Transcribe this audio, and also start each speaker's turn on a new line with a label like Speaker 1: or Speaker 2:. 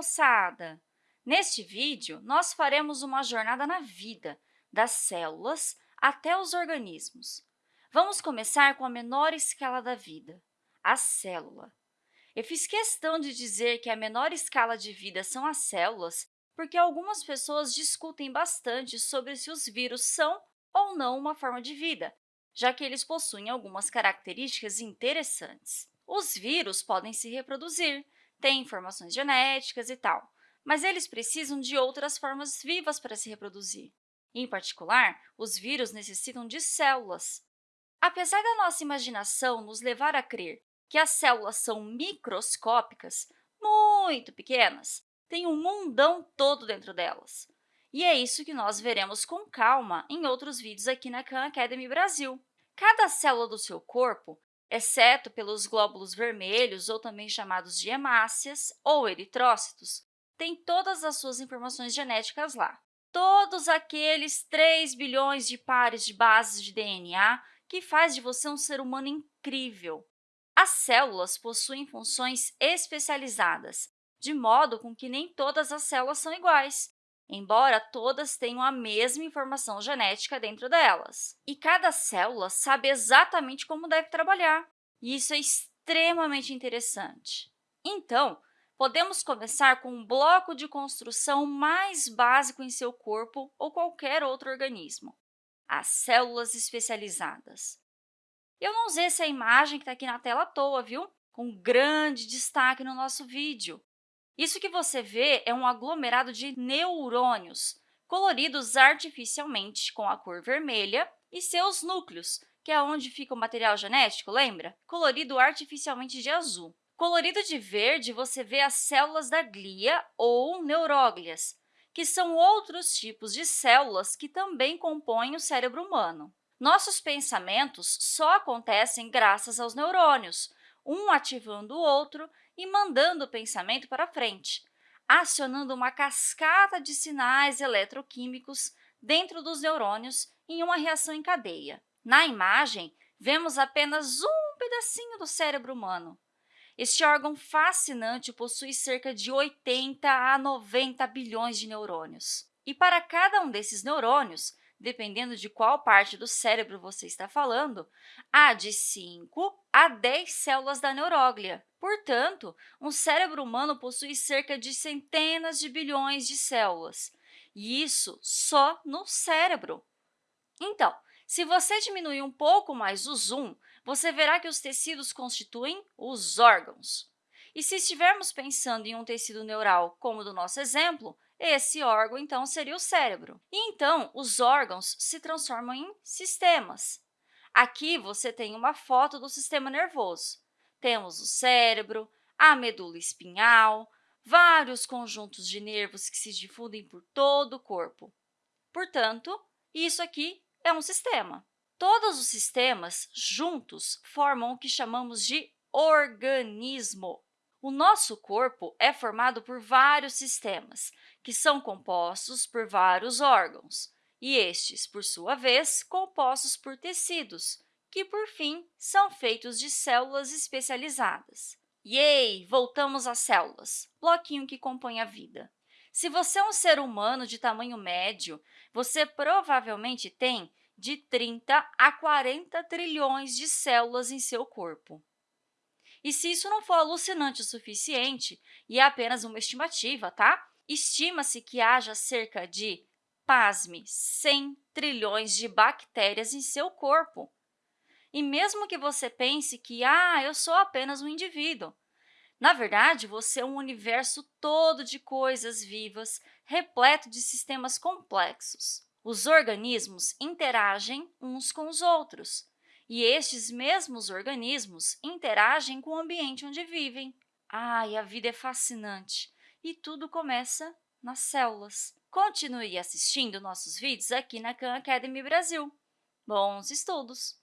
Speaker 1: moçada! Neste vídeo, nós faremos uma jornada na vida, das células até os organismos. Vamos começar com a menor escala da vida, a célula. Eu fiz questão de dizer que a menor escala de vida são as células porque algumas pessoas discutem bastante sobre se os vírus são ou não uma forma de vida, já que eles possuem algumas características interessantes. Os vírus podem se reproduzir, têm informações genéticas e tal, mas eles precisam de outras formas vivas para se reproduzir. Em particular, os vírus necessitam de células. Apesar da nossa imaginação nos levar a crer que as células são microscópicas, muito pequenas, tem um mundão todo dentro delas. E é isso que nós veremos com calma em outros vídeos aqui na Khan Academy Brasil. Cada célula do seu corpo exceto pelos glóbulos vermelhos, ou também chamados de hemácias ou eritrócitos, tem todas as suas informações genéticas lá. Todos aqueles 3 bilhões de pares de bases de DNA que faz de você um ser humano incrível. As células possuem funções especializadas, de modo com que nem todas as células são iguais embora todas tenham a mesma informação genética dentro delas. E cada célula sabe exatamente como deve trabalhar, e isso é extremamente interessante. Então, podemos começar com um bloco de construção mais básico em seu corpo ou qualquer outro organismo, as células especializadas. Eu não usei essa imagem que está aqui na tela à toa, viu? Com grande destaque no nosso vídeo. Isso que você vê é um aglomerado de neurônios, coloridos artificialmente com a cor vermelha, e seus núcleos, que é onde fica o material genético, lembra? Colorido artificialmente de azul. Colorido de verde, você vê as células da glia ou neuróglias, que são outros tipos de células que também compõem o cérebro humano. Nossos pensamentos só acontecem graças aos neurônios, um ativando o outro e mandando o pensamento para frente, acionando uma cascata de sinais eletroquímicos dentro dos neurônios em uma reação em cadeia. Na imagem, vemos apenas um pedacinho do cérebro humano. Este órgão fascinante possui cerca de 80 a 90 bilhões de neurônios. E para cada um desses neurônios, dependendo de qual parte do cérebro você está falando, há de 5 a 10 células da neuróglia. Portanto, um cérebro humano possui cerca de centenas de bilhões de células, e isso só no cérebro. Então, se você diminuir um pouco mais o zoom, você verá que os tecidos constituem os órgãos. E se estivermos pensando em um tecido neural, como do nosso exemplo, esse órgão, então, seria o cérebro. E, então, os órgãos se transformam em sistemas. Aqui você tem uma foto do sistema nervoso. Temos o cérebro, a medula espinhal, vários conjuntos de nervos que se difundem por todo o corpo. Portanto, isso aqui é um sistema. Todos os sistemas juntos formam o que chamamos de organismo. O nosso corpo é formado por vários sistemas, que são compostos por vários órgãos, e estes, por sua vez, compostos por tecidos, que, por fim, são feitos de células especializadas. Yay! Voltamos às células, bloquinho que compõe a vida. Se você é um ser humano de tamanho médio, você provavelmente tem de 30 a 40 trilhões de células em seu corpo. E se isso não for alucinante o suficiente, e é apenas uma estimativa, tá? Estima-se que haja cerca de, pasme, 100 trilhões de bactérias em seu corpo. E mesmo que você pense que, ah, eu sou apenas um indivíduo, na verdade, você é um universo todo de coisas vivas, repleto de sistemas complexos. Os organismos interagem uns com os outros, e estes mesmos organismos interagem com o ambiente onde vivem. Ai, a vida é fascinante! E tudo começa nas células. Continue assistindo nossos vídeos aqui na Khan Academy Brasil. Bons estudos!